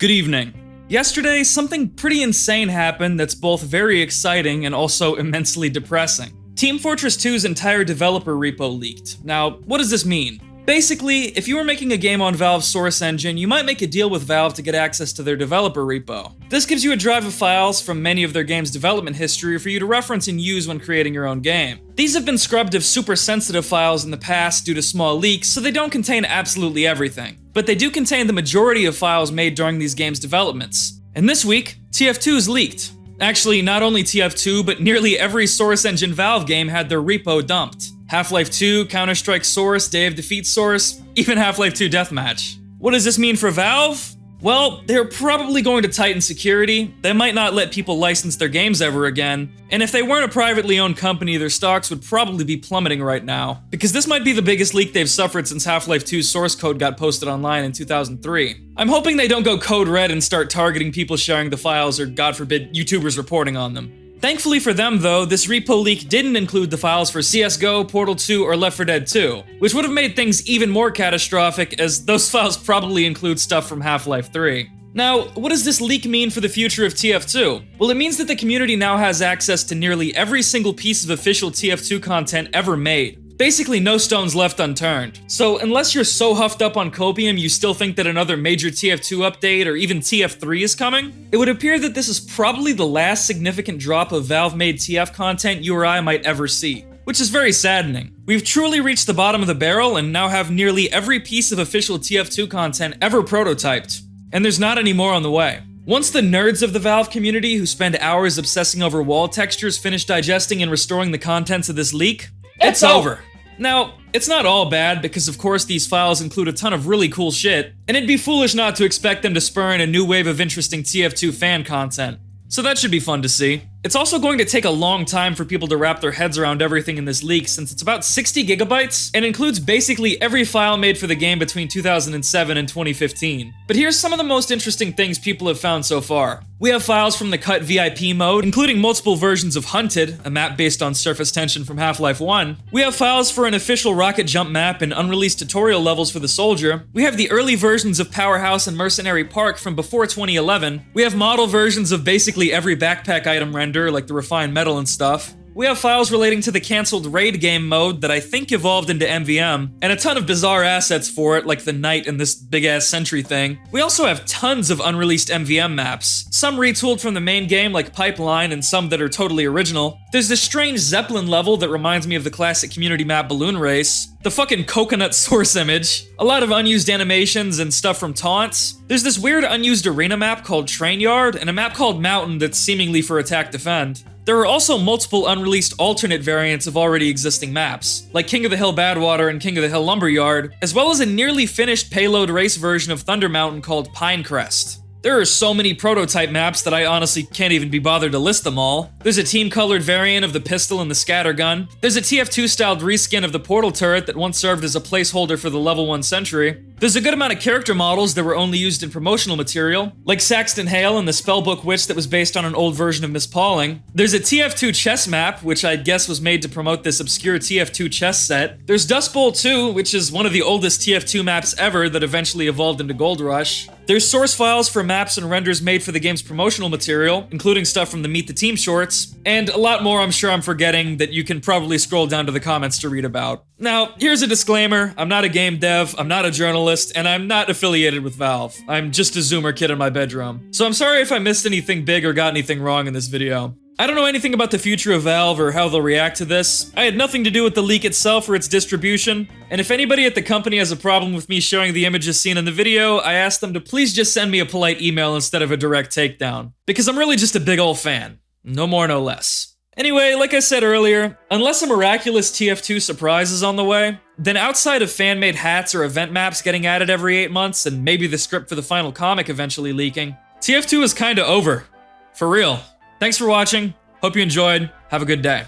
Good evening. Yesterday, something pretty insane happened that's both very exciting and also immensely depressing. Team Fortress 2's entire developer repo leaked. Now, what does this mean? Basically, if you were making a game on Valve's Source engine, you might make a deal with Valve to get access to their developer repo. This gives you a drive of files from many of their game's development history for you to reference and use when creating your own game. These have been scrubbed of super sensitive files in the past due to small leaks, so they don't contain absolutely everything. But they do contain the majority of files made during these games' developments. And this week, TF2 is leaked. Actually, not only TF2, but nearly every Source Engine Valve game had their repo dumped. Half-Life 2, Counter-Strike Source, Day of Defeat Source, even Half-Life 2 Deathmatch. What does this mean for Valve? Well, they're probably going to tighten security, they might not let people license their games ever again, and if they weren't a privately owned company, their stocks would probably be plummeting right now. Because this might be the biggest leak they've suffered since Half-Life 2's source code got posted online in 2003. I'm hoping they don't go code red and start targeting people sharing the files or god forbid, YouTubers reporting on them. Thankfully for them though, this repo leak didn't include the files for CSGO, Portal 2, or Left 4 Dead 2, which would have made things even more catastrophic as those files probably include stuff from Half-Life 3. Now, what does this leak mean for the future of TF2? Well, it means that the community now has access to nearly every single piece of official TF2 content ever made, Basically, no stones left unturned. So, unless you're so huffed up on Copium you still think that another major TF2 update or even TF3 is coming, it would appear that this is probably the last significant drop of Valve-made TF content you or I might ever see which is very saddening. We've truly reached the bottom of the barrel and now have nearly every piece of official TF2 content ever prototyped. And there's not any more on the way. Once the nerds of the Valve community who spend hours obsessing over wall textures finish digesting and restoring the contents of this leak, it's, it's over. Now, it's not all bad, because of course these files include a ton of really cool shit, and it'd be foolish not to expect them to spur in a new wave of interesting TF2 fan content. So that should be fun to see. It's also going to take a long time for people to wrap their heads around everything in this leak since it's about 60 gigabytes and includes basically every file made for the game between 2007 and 2015. But here's some of the most interesting things people have found so far. We have files from the Cut VIP mode, including multiple versions of Hunted, a map based on surface tension from Half-Life 1. We have files for an official rocket jump map and unreleased tutorial levels for the Soldier. We have the early versions of Powerhouse and Mercenary Park from before 2011. We have model versions of basically every backpack item like the refined metal and stuff. We have files relating to the cancelled raid game mode that I think evolved into MVM, and a ton of bizarre assets for it, like the knight and this big ass sentry thing. We also have tons of unreleased MVM maps, some retooled from the main game like Pipeline, and some that are totally original. There's this strange Zeppelin level that reminds me of the classic community map Balloon Race, the fucking coconut source image, a lot of unused animations and stuff from taunts. There's this weird unused arena map called Train Yard, and a map called Mountain that's seemingly for attack defend. There are also multiple unreleased alternate variants of already existing maps, like King of the Hill Badwater and King of the Hill Lumberyard, as well as a nearly finished payload race version of Thunder Mountain called Pinecrest. There are so many prototype maps that I honestly can't even be bothered to list them all. There's a team-colored variant of the pistol and the scattergun. There's a TF2-styled reskin of the portal turret that once served as a placeholder for the level 1 sentry. There's a good amount of character models that were only used in promotional material, like Saxton Hale and the Spellbook Witch that was based on an old version of Miss Pauling. There's a TF2 chess map, which I guess was made to promote this obscure TF2 chess set. There's Dust Bowl 2, which is one of the oldest TF2 maps ever that eventually evolved into Gold Rush. There's source files for maps and renders made for the game's promotional material, including stuff from the Meet the Team shorts, and a lot more I'm sure I'm forgetting that you can probably scroll down to the comments to read about. Now, here's a disclaimer, I'm not a game dev, I'm not a journalist, and I'm not affiliated with Valve. I'm just a zoomer kid in my bedroom. So I'm sorry if I missed anything big or got anything wrong in this video. I don't know anything about the future of Valve or how they'll react to this. I had nothing to do with the leak itself or its distribution, and if anybody at the company has a problem with me showing the images seen in the video, I ask them to please just send me a polite email instead of a direct takedown. Because I'm really just a big old fan. No more, no less. Anyway, like I said earlier, unless a miraculous TF2 surprise is on the way, then outside of fan-made hats or event maps getting added every 8 months and maybe the script for the final comic eventually leaking, TF2 is kinda over. For real. Thanks for watching. Hope you enjoyed. Have a good day.